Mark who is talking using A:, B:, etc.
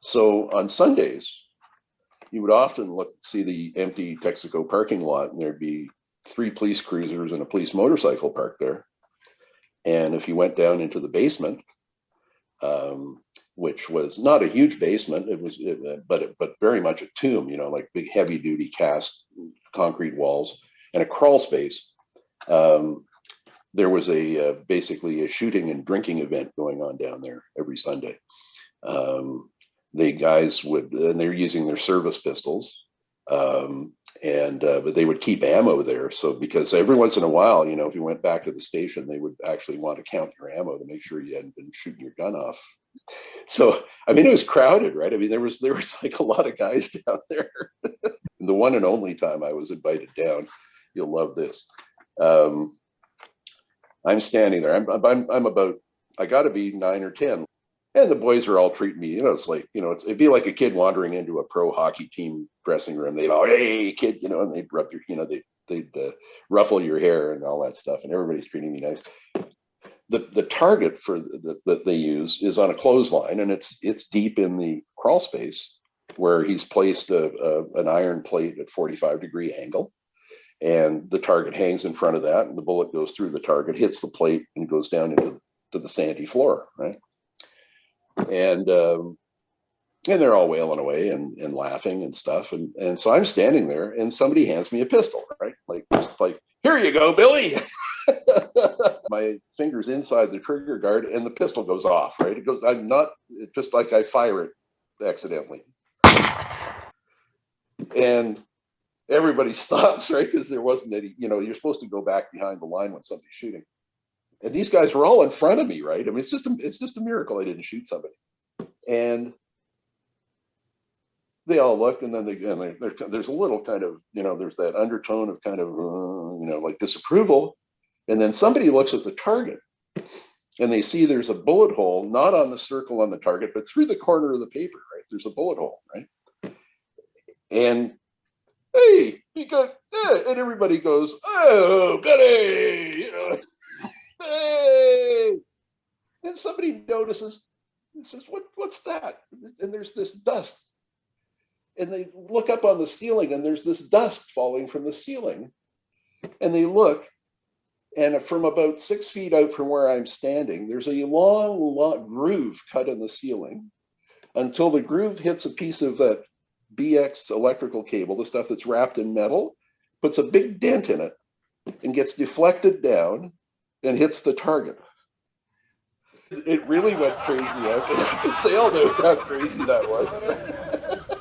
A: So on Sundays, you would often look, see the empty Texaco parking lot and there'd be three police cruisers and a police motorcycle parked there. And if you went down into the basement, um, which was not a huge basement, it was, it, uh, but, it- but very much a tomb, you know, like big heavy duty cast concrete walls and a crawl space. Um, there was a, uh, basically a shooting and drinking event going on down there every Sunday. Um, the guys would, and they're using their service pistols. Um, and, uh, but they would keep ammo there. So because every once in a while, you know, if you went back to the station, they would actually want to count your ammo to make sure you hadn't been shooting your gun off. So, I mean, it was crowded, right? I mean, there was, there was like a lot of guys down there. the one and only time I was invited down, you'll love this. Um, I'm standing there, I'm, I'm, I'm about, I gotta be nine or 10. And the boys are all treating me, you know, it's like, you know, it's, it'd be like a kid wandering into a pro hockey team dressing room. They'd all, hey, kid, you know, and they'd rub your, you know, they, they'd uh, ruffle your hair and all that stuff. And everybody's treating me nice. The, the target for the, that they use is on a clothesline and it's, it's deep in the crawl space where he's placed a, a, an iron plate at 45 degree angle. And the target hangs in front of that and the bullet goes through the target, hits the plate and goes down into to the sandy floor, right? And um, and they're all wailing away and, and laughing and stuff. And, and so I'm standing there and somebody hands me a pistol, right? Like, just like, here you go, Billy. My fingers inside the trigger guard and the pistol goes off, right? It goes, I'm not, it's just like I fire it accidentally. And everybody stops, right? Because there wasn't any, you know, you're supposed to go back behind the line when somebody's shooting. And these guys were all in front of me, right? I mean, it's just a, it's just a miracle I didn't shoot somebody. And they all look, and then they, and there's a little kind of, you know, there's that undertone of kind of, uh, you know, like disapproval. And then somebody looks at the target and they see there's a bullet hole, not on the circle on the target, but through the corner of the paper, right? There's a bullet hole, right? And hey, you got, and everybody goes, oh, Betty, you know, hey. And somebody notices and says, what, what's that? And there's this dust. And they look up on the ceiling and there's this dust falling from the ceiling. And they look and from about six feet out from where I'm standing, there's a long, long groove cut in the ceiling until the groove hits a piece of that BX electrical cable, the stuff that's wrapped in metal, puts a big dent in it and gets deflected down and hits the target. It really went crazy there because they all know how crazy that was.